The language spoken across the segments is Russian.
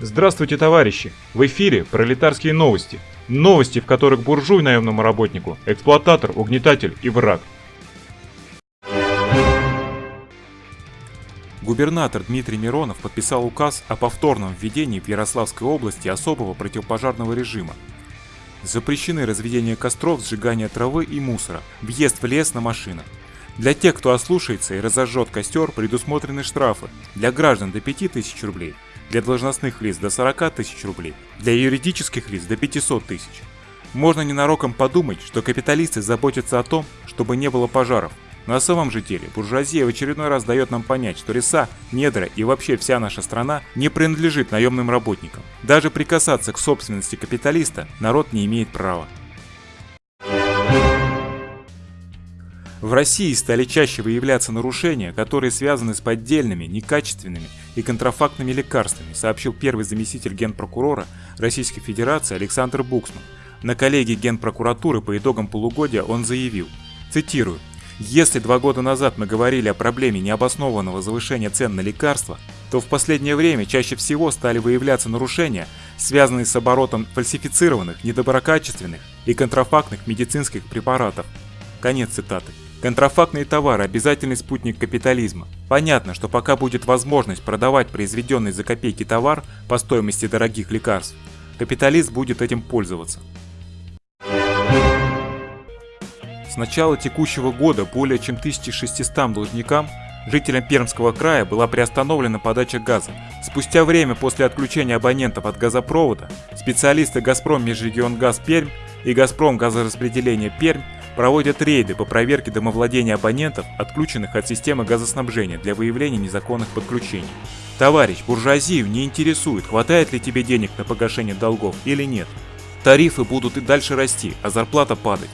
Здравствуйте, товарищи! В эфире пролетарские новости. Новости, в которых буржуй наемному работнику, эксплуататор, угнетатель и враг. Губернатор Дмитрий Миронов подписал указ о повторном введении в Ярославской области особого противопожарного режима. Запрещены разведение костров, сжигание травы и мусора, въезд в лес на машинах. Для тех, кто ослушается и разожжет костер, предусмотрены штрафы. Для граждан до 5000 рублей, для должностных лиц до 40 тысяч рублей, для юридических лиц до 500 тысяч. Можно ненароком подумать, что капиталисты заботятся о том, чтобы не было пожаров. На самом же деле, буржуазия в очередной раз дает нам понять, что леса, недра и вообще вся наша страна не принадлежит наемным работникам. Даже прикасаться к собственности капиталиста народ не имеет права. В России стали чаще выявляться нарушения, которые связаны с поддельными, некачественными и контрафактными лекарствами, сообщил первый заместитель генпрокурора Российской Федерации Александр Буксман. На коллегии Генпрокуратуры по итогам полугодия он заявил, цитирую, «Если два года назад мы говорили о проблеме необоснованного завышения цен на лекарства, то в последнее время чаще всего стали выявляться нарушения, связанные с оборотом фальсифицированных, недоброкачественных и контрафактных медицинских препаратов». Конец цитаты. Контрафактные товары – обязательный спутник капитализма. Понятно, что пока будет возможность продавать произведенный за копейки товар по стоимости дорогих лекарств, капиталист будет этим пользоваться. С начала текущего года более чем 1600 должникам, жителям Пермского края была приостановлена подача газа. Спустя время после отключения абонентов от газопровода, специалисты «Газпром Межрегионгаз Пермь» и «Газпром Газораспределение Пермь» проводят рейды по проверке домовладения абонентов, отключенных от системы газоснабжения для выявления незаконных подключений. Товарищ, буржуазию не интересует, хватает ли тебе денег на погашение долгов или нет. Тарифы будут и дальше расти, а зарплата падать.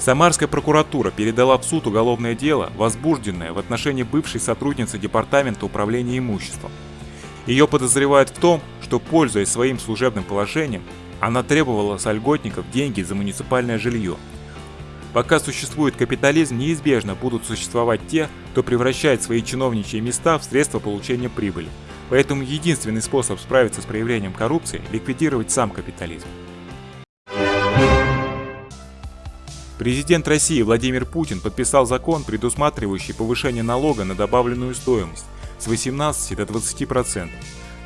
Самарская прокуратура передала в суд уголовное дело, возбужденное в отношении бывшей сотрудницы Департамента управления имуществом. Ее подозревают в том, что, пользуясь своим служебным положением, она требовала с льготников деньги за муниципальное жилье. Пока существует капитализм, неизбежно будут существовать те, кто превращает свои чиновничьи места в средства получения прибыли. Поэтому единственный способ справиться с проявлением коррупции – ликвидировать сам капитализм. Президент России Владимир Путин подписал закон, предусматривающий повышение налога на добавленную стоимость с 18 до 20%.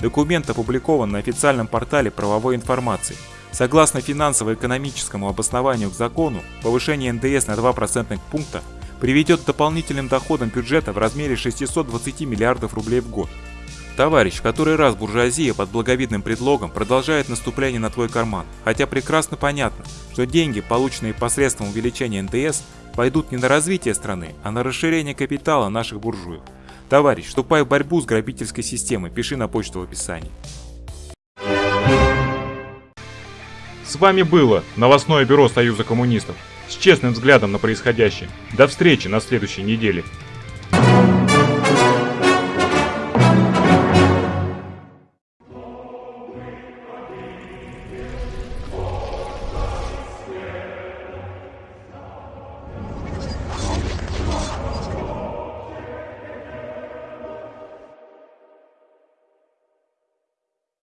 Документ опубликован на официальном портале правовой информации. Согласно финансово-экономическому обоснованию к закону, повышение НДС на 2 процентных пункта приведет к дополнительным доходам бюджета в размере 620 миллиардов рублей в год. Товарищ, который раз буржуазия под благовидным предлогом продолжает наступление на твой карман, хотя прекрасно понятно, что деньги, полученные посредством увеличения НДС, пойдут не на развитие страны, а на расширение капитала наших буржуев. Товарищ, вступай в борьбу с грабительской системой, пиши на почту в описании. С вами было новостное бюро Союза коммунистов с честным взглядом на происходящее. До встречи на следующей неделе.